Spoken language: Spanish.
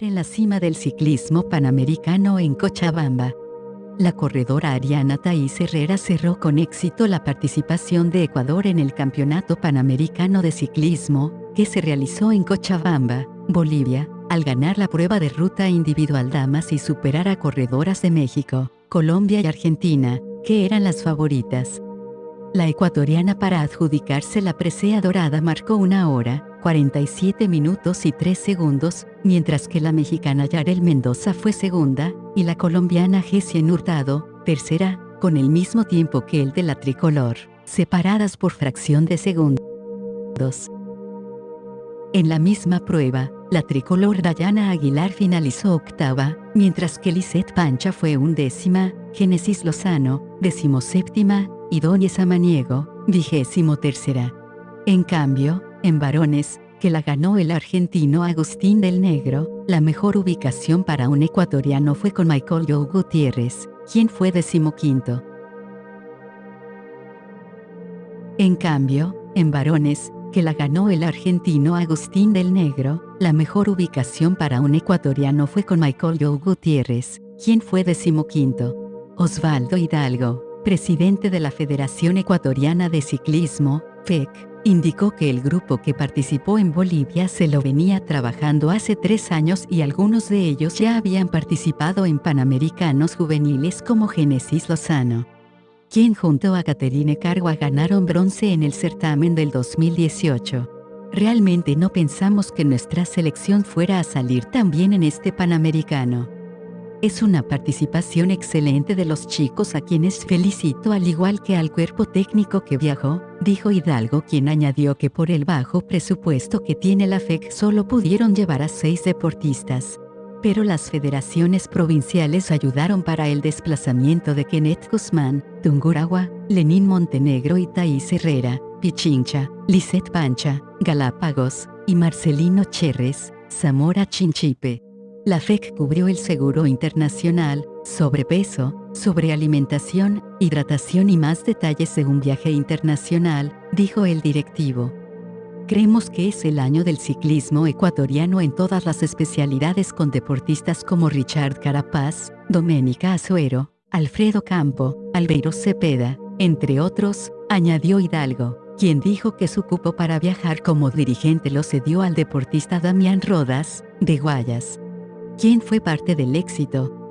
en la cima del ciclismo panamericano en Cochabamba. La corredora Ariana Taís Herrera cerró con éxito la participación de Ecuador en el Campeonato Panamericano de Ciclismo, que se realizó en Cochabamba, Bolivia, al ganar la prueba de ruta individual damas y superar a corredoras de México, Colombia y Argentina, que eran las favoritas. La ecuatoriana para adjudicarse la presea dorada marcó una hora, 47 minutos y 3 segundos, mientras que la mexicana Yarel Mendoza fue segunda, y la colombiana Gessien Hurtado, tercera, con el mismo tiempo que el de la tricolor, separadas por fracción de segundos. En la misma prueba, la tricolor Dayana Aguilar finalizó octava, mientras que Lisette Pancha fue undécima, Génesis Lozano, decimoséptima, y Doña Samaniego, vigésimo tercera. En cambio, en varones, que la ganó el argentino Agustín del Negro, la mejor ubicación para un ecuatoriano fue con Michael Joe Gutiérrez, quien fue decimoquinto. En cambio, en varones, que la ganó el argentino Agustín del Negro, la mejor ubicación para un ecuatoriano fue con Michael Joe Gutiérrez, quien fue decimoquinto. Osvaldo Hidalgo, presidente de la Federación Ecuatoriana de Ciclismo, FEC, indicó que el grupo que participó en Bolivia se lo venía trabajando hace tres años y algunos de ellos ya habían participado en Panamericanos juveniles como Genesis Lozano, quien junto a Caterine Cargua ganaron bronce en el certamen del 2018. Realmente no pensamos que nuestra selección fuera a salir tan bien en este Panamericano. Es una participación excelente de los chicos a quienes felicito al igual que al cuerpo técnico que viajó, dijo Hidalgo quien añadió que por el bajo presupuesto que tiene la FEC solo pudieron llevar a seis deportistas. Pero las federaciones provinciales ayudaron para el desplazamiento de Kenneth Guzmán, Tunguragua, Lenín Montenegro y Thaís Herrera, Pichincha, Lisette Pancha, Galápagos, y Marcelino Cherres, Zamora Chinchipe. La FEC cubrió el seguro internacional, sobrepeso, sobrealimentación, hidratación y más detalles de un viaje internacional, dijo el directivo. Creemos que es el año del ciclismo ecuatoriano en todas las especialidades con deportistas como Richard Carapaz, Doménica Azuero, Alfredo Campo, Albeiro Cepeda, entre otros, añadió Hidalgo, quien dijo que su cupo para viajar como dirigente lo cedió al deportista Damián Rodas, de Guayas quien fue parte del éxito,